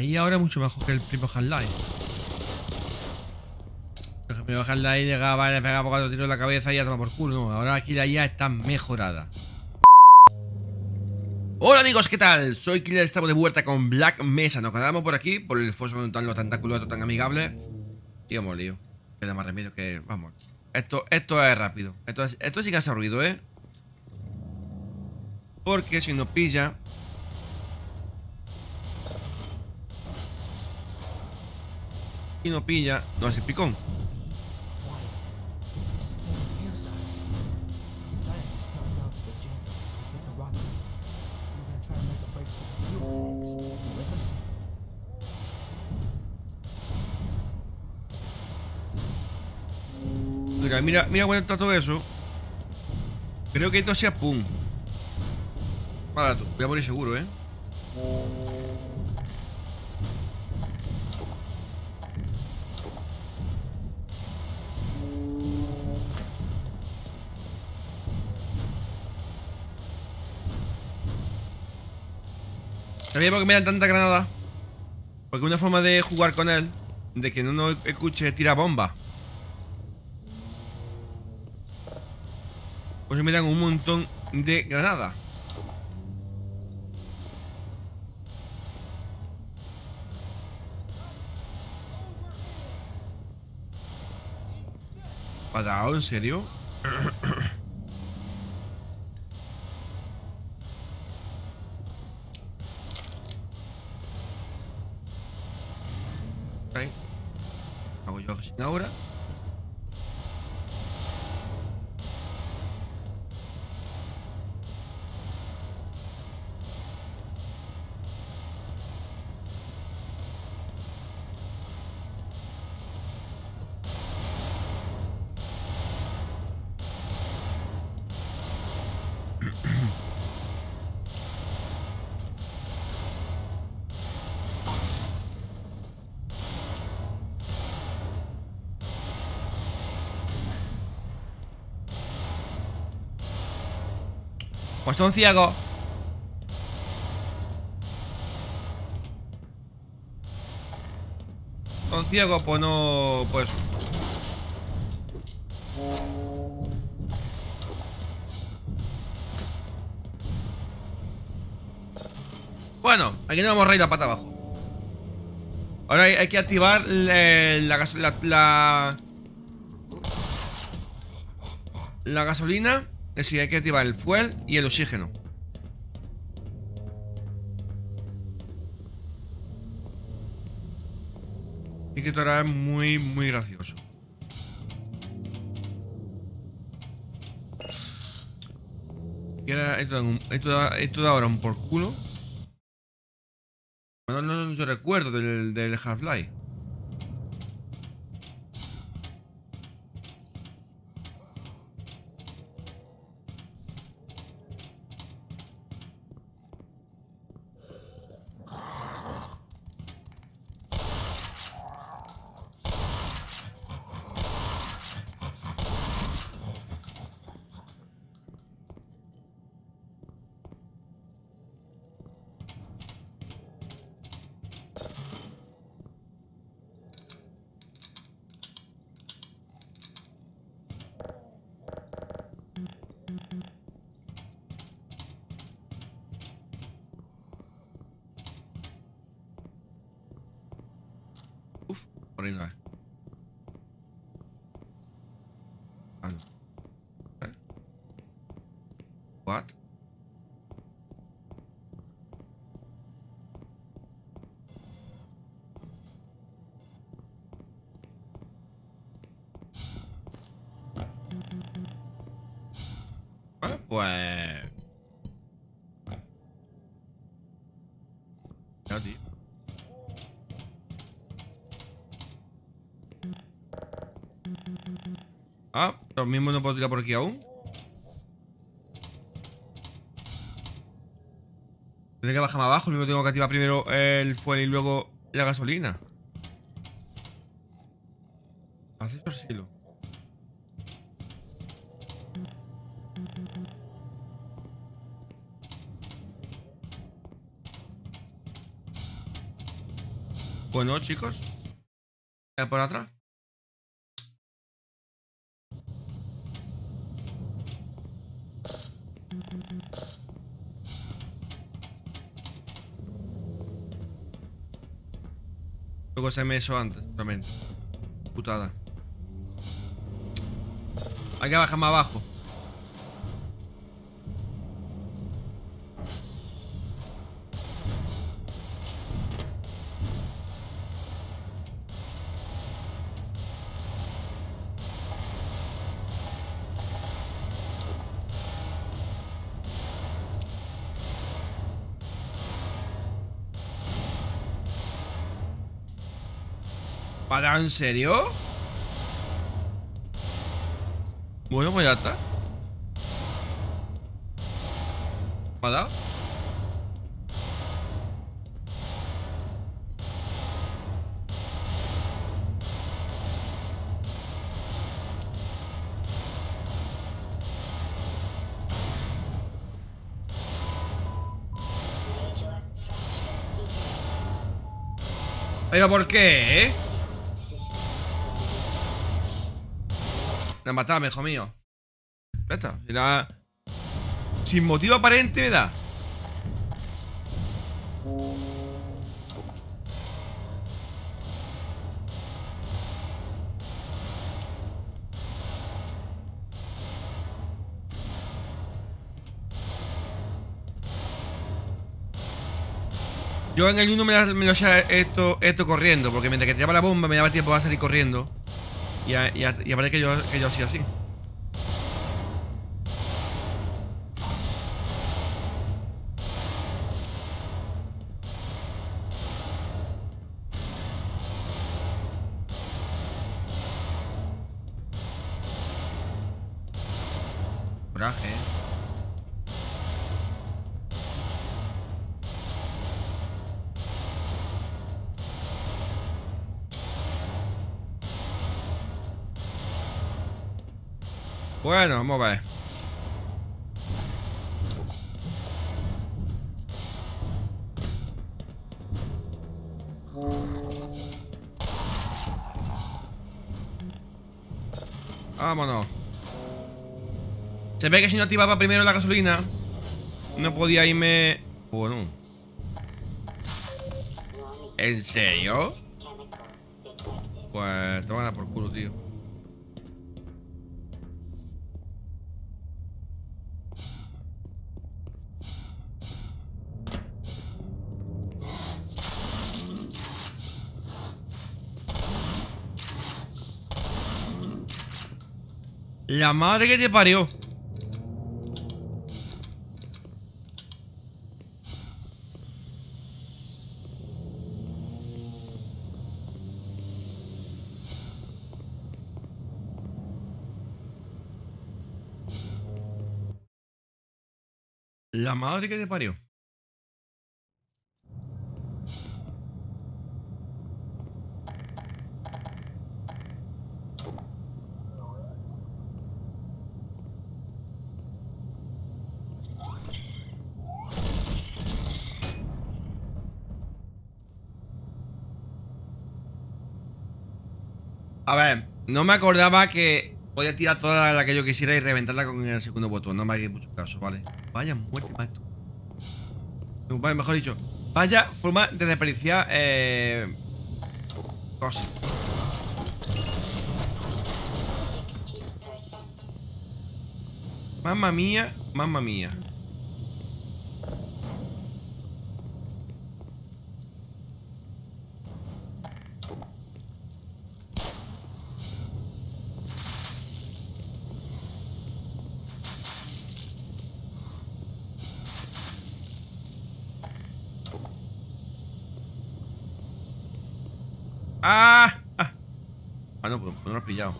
Ahí ahora es mucho mejor que el primo Half-Life. El primo Half-Life llegaba, le pegaba cuatro tiros en la cabeza y ya toma por culo. No, ahora aquí la IA está mejorada. Hola amigos, ¿qué tal? Soy Killer, estamos de vuelta con Black Mesa. Nos quedamos por aquí, por el foso tan lo tentaculoso, tan amigable. Y hemos lío. Queda más remedio que... Vamos. Esto, esto es rápido. Esto, es, esto sí que hace ruido, ¿eh? Porque si nos pilla... for you, Phoenix. You with us? Mira, mira, mira cómo está todo eso. Creo que esto sea pum. Vale, voy a morir seguro, ¿eh? ¿Sabéis por qué me dan tanta granada? Porque una forma de jugar con él, de que no nos escuche, tira bomba. Pues me dan un montón de granadas. ¿Patao? ¿En serio? Pues son ciegos. Son ciegos, pues no. Pues. Bueno, aquí no hemos reído a pata abajo. Ahora hay, que activar gas- la, la, la gasolina. Es decir, hay que activar el fuel y el oxígeno. Y que esto ahora es muy, muy gracioso. Y ahora esto, esto, esto da ahora un por culo. No, no, no, recuerdo del, del Half-Life. Uf, por ahí no es. Ah, no. ¿Eh? What? Ah, pues... Ya, tío. Ah, lo mismo no puedo tirar por aquí aún. Tiene que bajar más abajo, mismo tengo que activar primero el fuel y luego la gasolina. Hace silo. Bueno, chicos. ¿Es por atrás? Luego se me eso antes, también. Putada. Hay que bajar más abajo. ¿Para en serio? Bueno, pues ya está. ¿Me? ¿Pero por qué, eh? Me matado, hijo mío. Sin motivo aparente me da. Yo en el 1 me, lo hacía esto, esto corriendo, porque mientras que tiraba la bomba me daba tiempo a salir corriendo. Y, a, y, y que yo, que yo así. Vamos a ver. Vámonos. Se ve que si no activaba primero la gasolina, no podía irme... Bueno. ¿En serio? Pues te van a dar por culo, tío. La madre que te parió. La madre que te parió. A ver, no me acordaba que podía tirar toda la que yo quisiera y reventarla con el segundo botón. No me hagáis mucho caso, ¿vale? Vaya muerte, maestro. No, vale, mejor dicho. Vaya forma de desperdiciar eh, cosas. Mamma mía, mamma mía. ¡Ah! ¡Ah! Ah, no, pues no lo has pillado.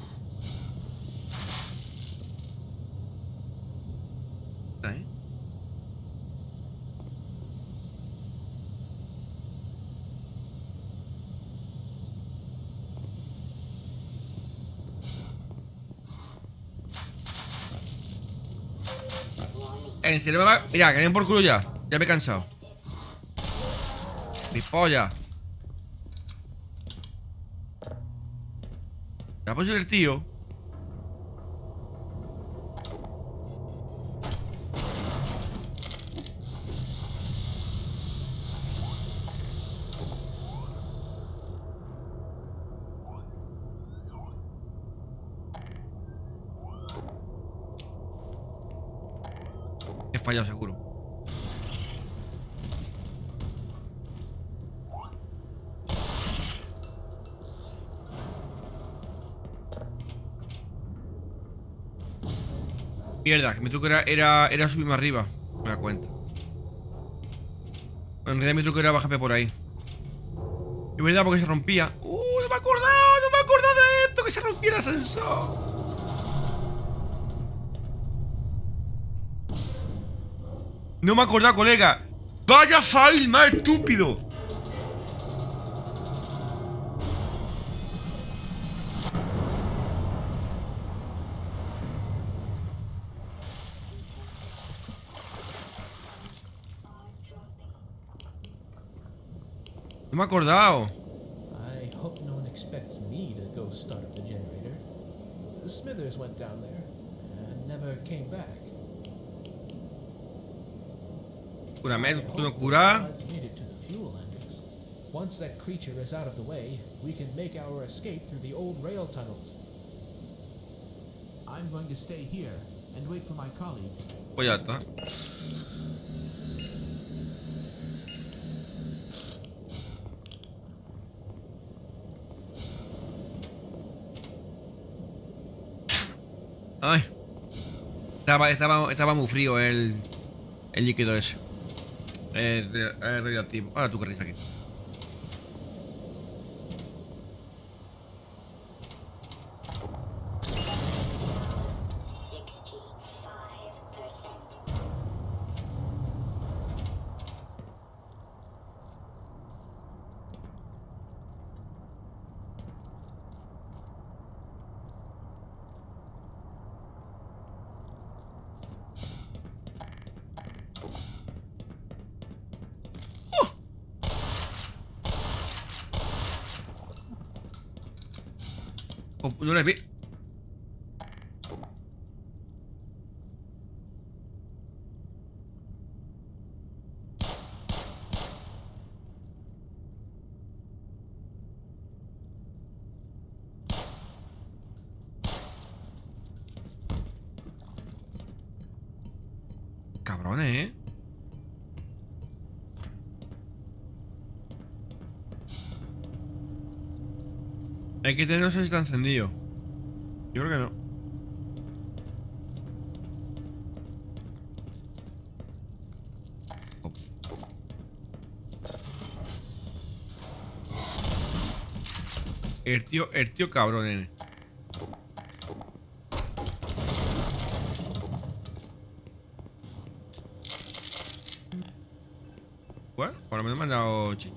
En serio va... Mira, que vienen por culo ya. Ya me he cansado. Mi polla. ¿La posible el tío? He fallado seguro. Mierda, mi truco era, era, era subirme arriba. Me da cuenta. En realidad mi truco era bajarme por ahí. Es verdad, porque se rompía. ¡Uh! No me he acordado, no me he acordado de esto, que se rompía el ascensor. No me he acordado, colega. ¡Vaya fail más estúpido! Me he acordado. I hope no one expects me to go start up the generator. The Smithers went down there and never came back. Cúrame, tú the curas. funds needed to the fuel engines. Once that creature is out of the way, we can make our escape through the old rail tunnels. I'm going to stay here and wait for my colleagues. Pues ya está. Ay. Estaba, estaba, estaba muy frío el, el líquido ese. El radioactivo. Ahora tú que aquí. No vi. Cabrones, ¿eh? Hay que tener, no sé si está encendido. Yo creo que no. El tío, el tío cabrón, nene. Bueno, por lo menos me han dado chi-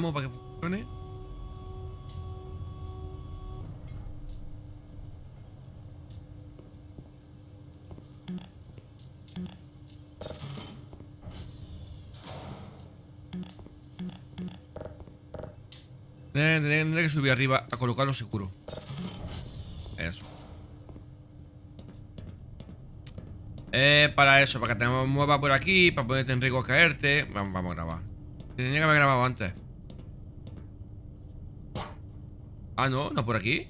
Para que funcione. Tendré que subir arriba a colocarlo seguro. Eso. Eh, para eso, para que te mueva por aquí, para ponerte en riesgo a caerte. Vamos, vamos a grabar. Tenía que haber grabado antes. Ah, no, no por aquí.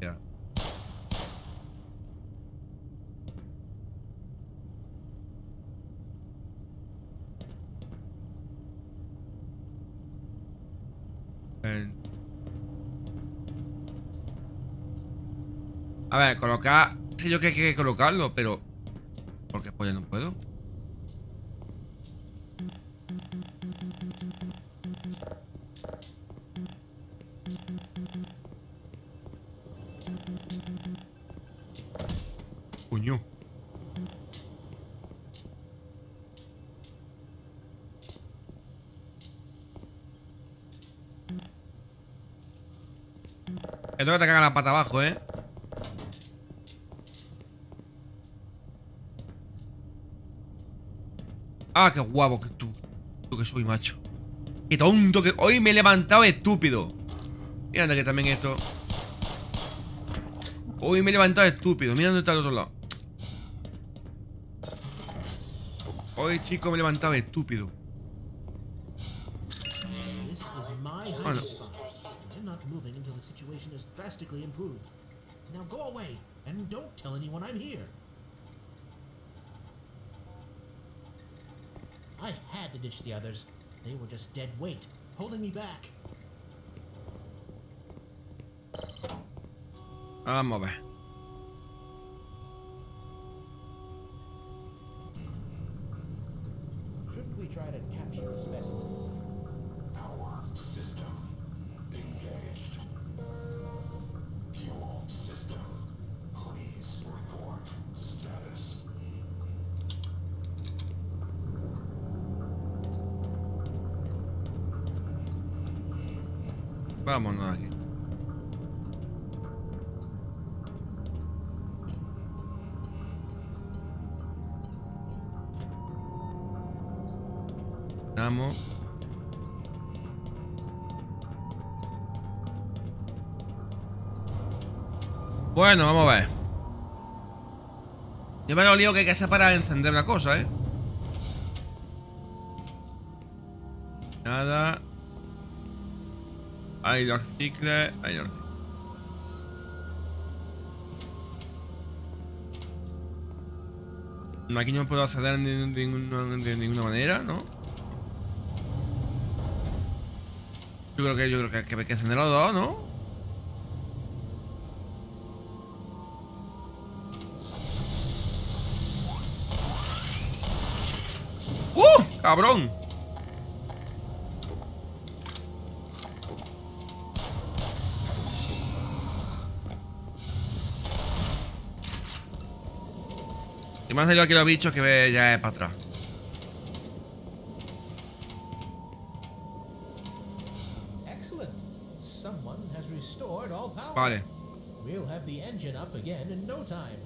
Ya. A ver, colocar. Sé yo que hay que colocarlo, pero. Porque pues ya no puedo. Esto que te caga la pata abajo, ¿eh? Ah, qué guapo que tú, tú que soy, macho. Qué tonto que... Hoy me he levantado estúpido. Mira que también esto... Hoy me he levantado estúpido. Mira dónde está el otro lado. Hoy, chico, me he levantado estúpido. Drastically improved. Now go away and don't tell anyone I'm here. I had to ditch the others. They were just dead weight, holding me back. Vamos a ver. Shouldn't we try to capture a specimen? Vámonos aquí. Vamos. Bueno, vamos a ver. Yo me lo lío que hay que hacer para encender una cosa, ¿eh? Cicles. Ahí los No, Aquí no puedo acceder de, ninguna, manera, ¿no? Yo creo que yo creo que, que hay que encender los dos, ¿no? ¡Uh! ¡Cabrón! Me han salido aquí los bichos que ve ya es para atrás. Vale. We'll have the engine up again in no time.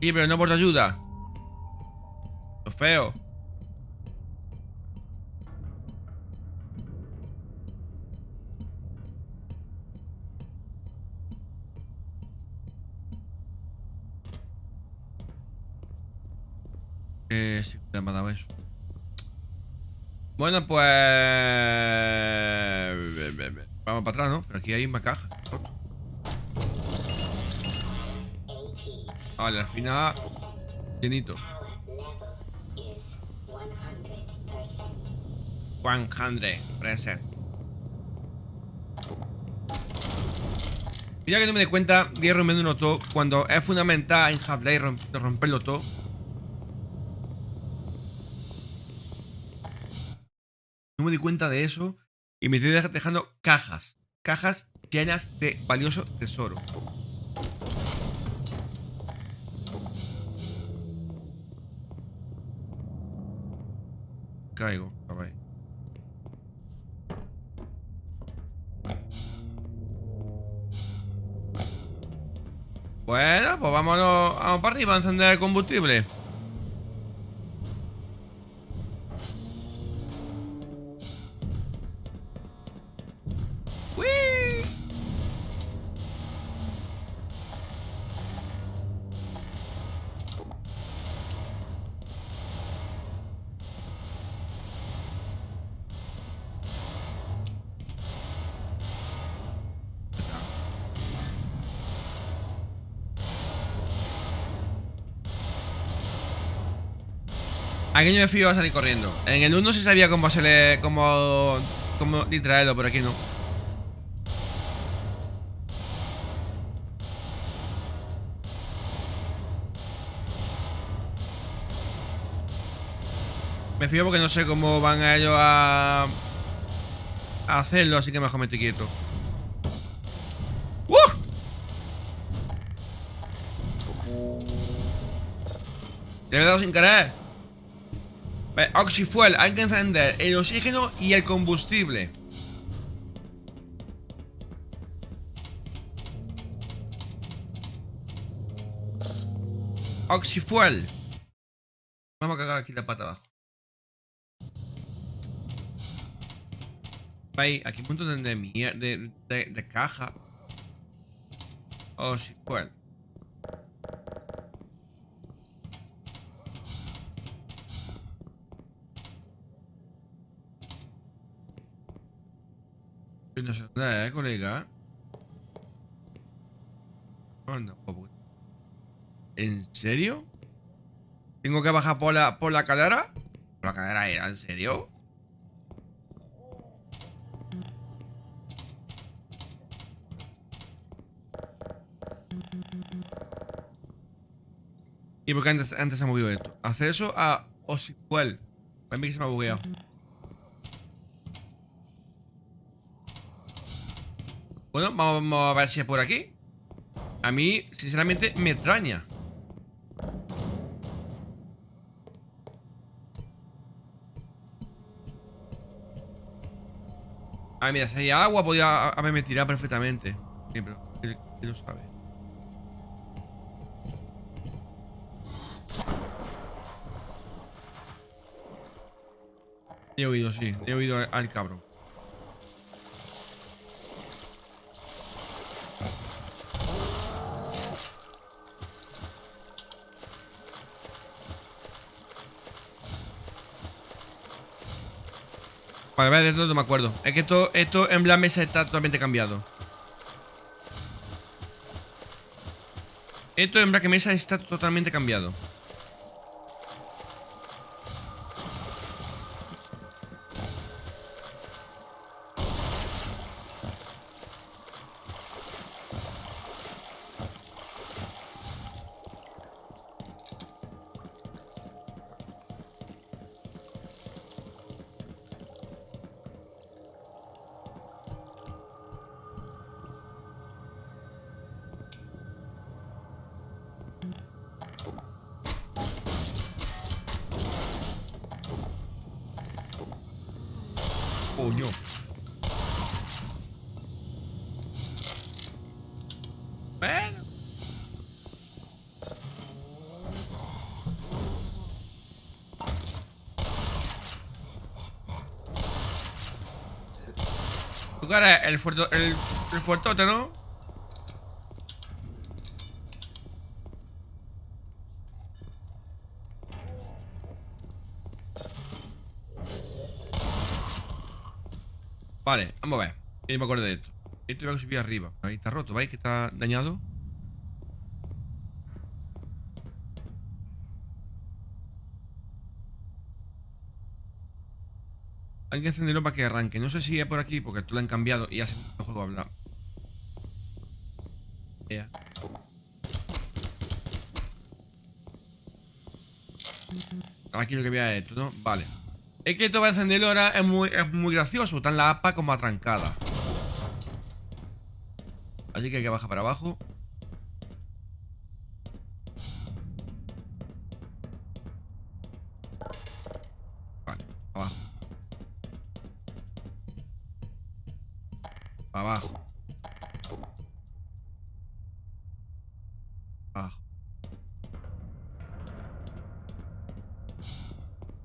Sí, pero no por tu ayuda. Lo feo. Eh, sí, me ha dado eso. Bueno, pues... Vamos para atrás, ¿no? Pero aquí hay una caja. Vale, al final... Llenito. power level is 100%. 100%. Mira que no me di cuenta de ir rompiendo todo cuando es fundamental en Half-Life romperlo todo. No me di cuenta de eso y me estoy dej- dejando cajas. Cajas llenas de valioso tesoro. Caigo, caray. Bueno, pues vámonos, vamos para arriba a encender el combustible. Aquí yo me fío a salir corriendo. En el 1 sí sabía cómo se cómo. cómo distraerlo, pero aquí no. Me fío porque no sé cómo van a ellos a. a hacerlo, así que mejor me estoy quieto. ¡Uh! Le he dado sin querer. Eh, oxyfuel, hay que encender el oxígeno y el combustible. Oxyfuel. Vamos a cagar aquí la pata abajo. Ahí, aquí hay un montón de, de, de, de caja. Oxyfuel. No sé dónde es, colega. Anda. ¿En serio? ¿Tengo que bajar por la, por la cadera? ¿Por la cadera era? ¿En serio? ¿Y por qué antes, antes se ha movido esto? Acceso a Osipuel. A mí que se me ha bugueado. Bueno, vamos a ver si es por aquí. A mí, sinceramente, me extraña. Ah, mira, si hay agua podía haberme tirado perfectamente. ¿quién quién lo sabe? He oído, sí. He oído al, al cabrón. Vale, vale, de esto no me acuerdo. Es que esto, esto en la mesa está totalmente cambiado. Esto en Black Mesa está totalmente cambiado. El fuerto, el, fuertote, ¿no? Vale, vamos a ver. Que me acuerdo de esto. Esto iba a subir arriba. Ahí está roto, ¿veis? Que está dañado. Hay que encenderlo para que arranque. No sé si es por aquí, porque esto lo han cambiado y hace el juego habla. Ea. Aquí lo que había esto, ¿no? Vale. Es que esto va a encenderlo ahora es muy, es muy gracioso. Están la APA como atrancada. Así que hay que bajar para abajo. Abajo. Abajo.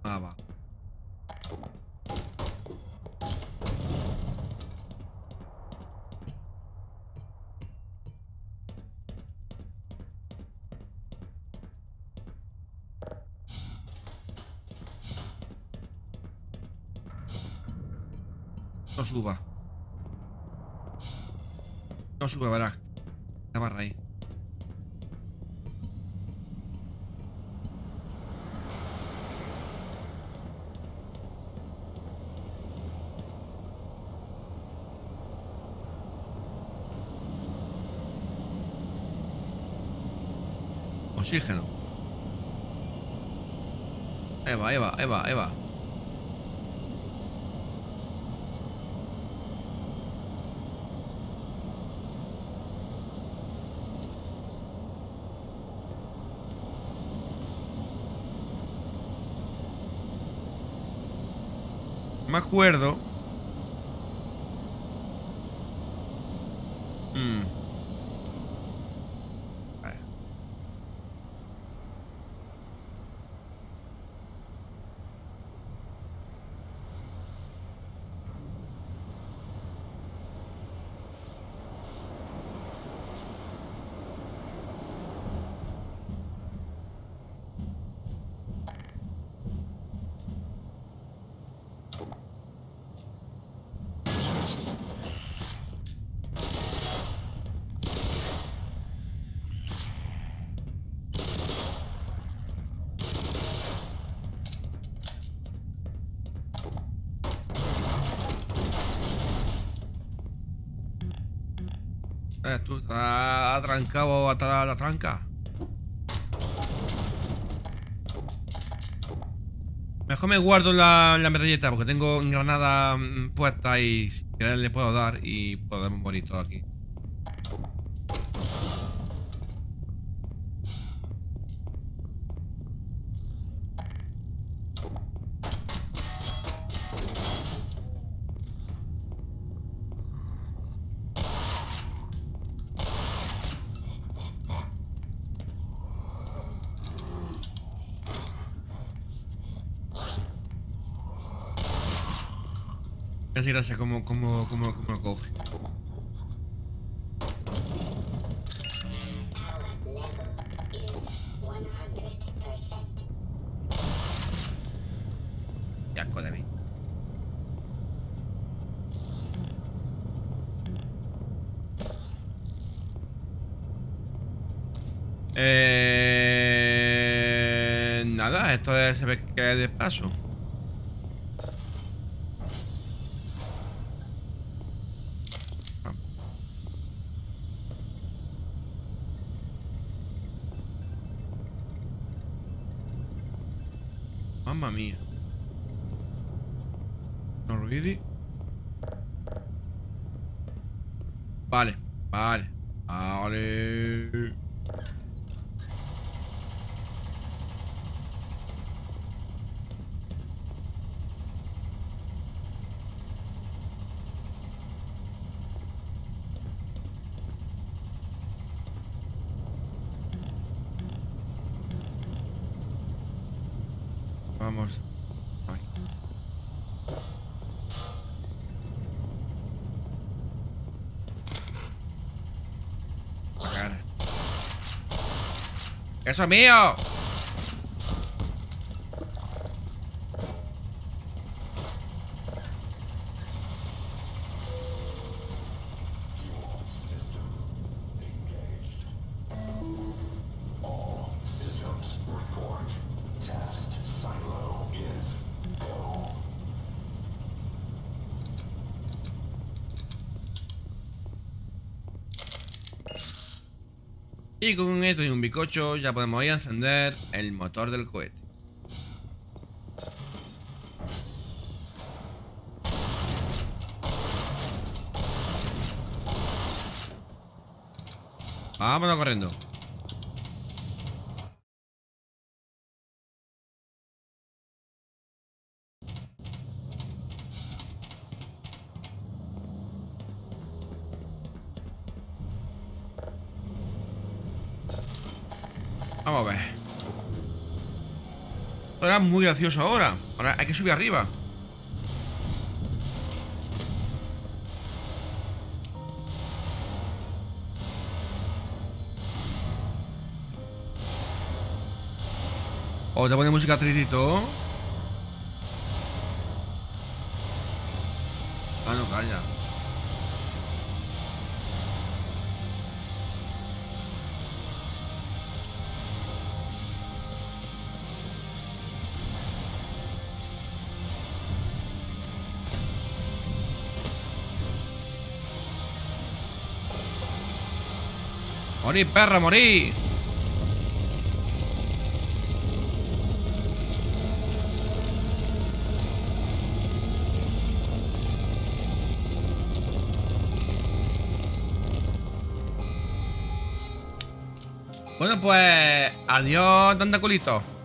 Abajo. No suba. No sube, verás. La barra ahí. Oxígeno. Ahí va, ahí va. Me acuerdo. Mm. Vale. Eh, tú estás atrancado hasta la tranca. Mejor me guardo la, la metralleta porque tengo granada mm, puesta y si le puedo dar y podemos morir todos aquí. Casi gracias como, como, como, como lo coge. Our level is 100%. Qué asco de mí. Eh, nada, esto es, se ve que es de paso. Mamma mía. No ruidi. Vale, vale, vale. Vamos. Ay. La cara. ¡Eso es mío! Y con esto y un bicocho ya podemos ir a encender el motor del cohete. Vámonos corriendo. Vamos a ver. Esto era muy gracioso ahora. Ahora hay que subir arriba. O te pone música tristito. Morí, perra, morí. Bueno, pues adiós, tentaculito. Well,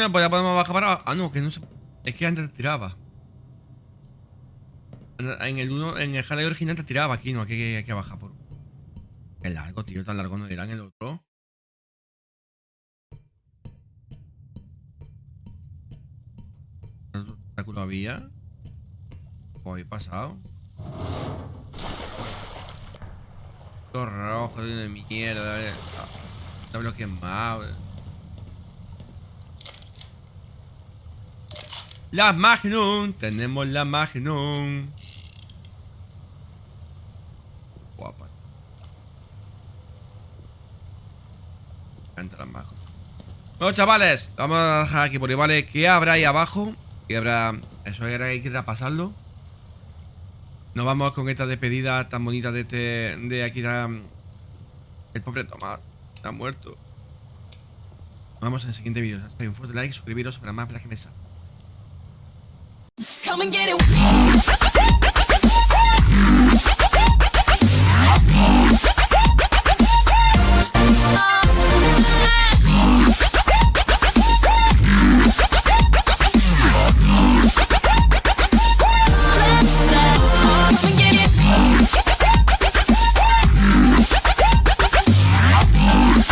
Bueno, pues ya podemos bajar para. Ah, no, que no se... Es que antes te tiraba. En el uno, en el Harley original te tiraba aquí, no, aquí hay que bajar por. Qué largo, tío, tan largo no era en el otro. ¿Cuánto obstáculo había? Pues he pasado. Todo rojo, de mierda. eh. No bloquees más. eh. La Magnum. Tenemos la Magnum. Guapa. Me la Magnum. Bueno, chavales, vamos a dejar aquí por ahí, ¿vale? ¿Qué habrá ahí abajo? ¿Qué habrá? Eso era que ir a pasarlo. Nos vamos con esta despedida tan bonita de este. de aquí El pobre Tomás. Está muerto. Nos vemos en el siguiente vídeo. Hasta un fuerte like, suscribiros para más Black Mesa. Come and get it.